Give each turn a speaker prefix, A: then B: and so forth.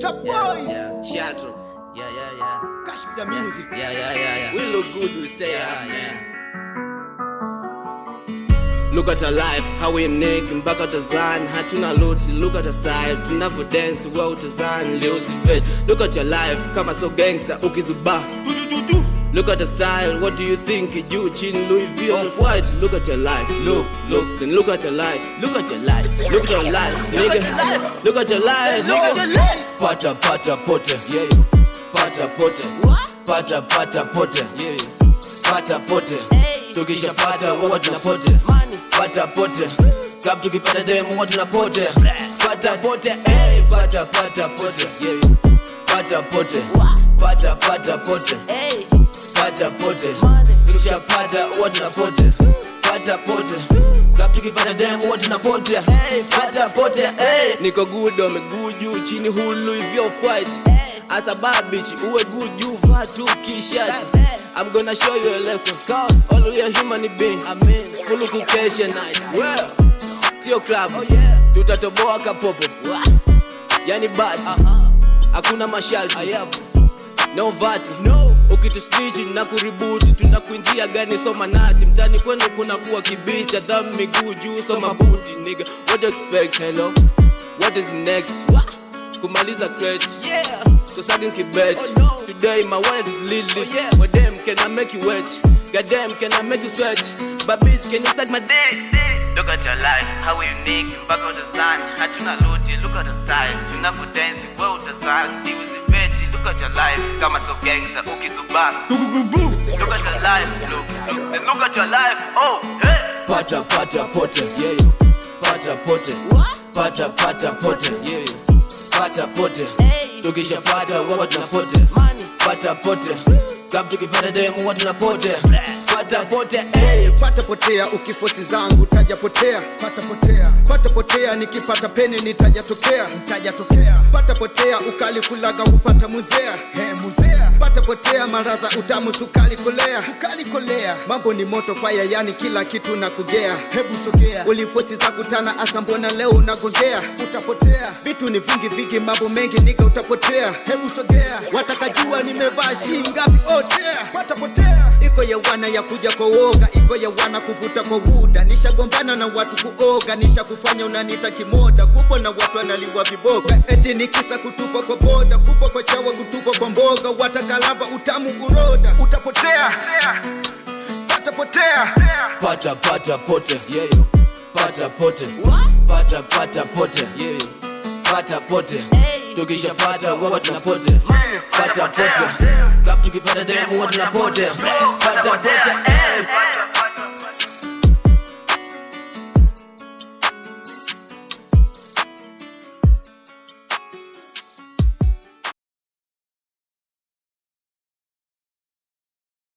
A: Chop boys.
B: Yeah, Shatro. Yeah, yeah, yeah.
A: Cash with the music.
B: Yeah, yeah, yeah, yeah. We look good, we stay
C: Yeah,
B: up,
C: yeah.
B: man. Look at our life, how we naked, mpaka utazani hatuna loti look at our style tunavyo dance wa utazani leo vet look at your life kama so gangster ukizuba Look at the style, what do you think? You chin Louis V off white. Look at your life, look, look, then look at your life, look at your life, look at your life, nigga. Look at your life, look at your life.
C: Pata pata pote, yeah. Pata pote, pata pata pote, yeah. Pata pote, tukisha pata huwa tunapote. Pata pote, club tukipata demo huwa tunapote. Pata pote, hey. Pata pata pote, yeah. Pata pote, pata pata pote, pata pote, tukisha pata huwa tunapote. Pata pote, club tukipata demo huwa tunapote. Pata pote, hey.
B: niko good on miguu juu chini hulu hivyo fight. As a bad bitch uwe good juu vaa tu kishati I'm gonna show you a lesson. Cause all we are human being. Full kukesha night well sio club. Tutatoboa kapopo yani bad hakuna masharti no vati ukituslichi na kuributi tunakuingia gani? Soma nati. Mtani kwenu kuna kuwa kibicha. Dham miguu juu soma buti nigga. What you expect? Hello? What is next? Kumaliza crate Cause kibet. Today my wallet is lit lit. Oh, yeah. damn can I make you wet? Goddamn can I make you sweat? But bitch can you suck my dick
D: Look at your life, how unique. Mpaka utazani hatuna luti, look at the style. Tunavyo dance we utazani diuziveti look at your life kama so gangster ukizubaa look at your life look, look, look at your life oh hey.
C: Pata pata pote, yeah. Pata pote, pata pata pote, yeah. Pata pote, tukisha pata huwa tunapote. Pata pote, club tukipata. Pata potea hey.
A: Pata potea ukifosi zangu taja potea. Pata potea. Pata potea nikipata pene nitajatokea Pata potea ukali kulaga upata muzea. He muzea. Pata potea maraza utamu sukali kolea. Sukali kolea. Mambo ni moto fire yani kila kitu na kugea. Hebu sogea. Ulifosi za kutana asa mbona leo unagongea. Utapotea. Vitu ni vingi vingi mambo mengi nika utapotea. Hebu sogea. Watakajua nimevaa shii ngapi otea. Pata potea. Iko ya wana ya kuja kwa uoga, iko ya wana kuvuta kwa wuda. Nishagombana na watu kuoga, nisha kufanya unanita kimoda. Kupo na watu analiwa viboga, eti nikisa kutupwa kwa boda, kupo kwa chawa kutupwa kwa mboga. Watakalamba utamu uroda, utapotea, patapotea.
C: Pata pata pote, yeyo Pata pote, pata pata pote, yeyo Pata pote, tukisha pata wawa tunapote. Pata pote, club tukipata demo huwa tunapote. Pata pote, hey.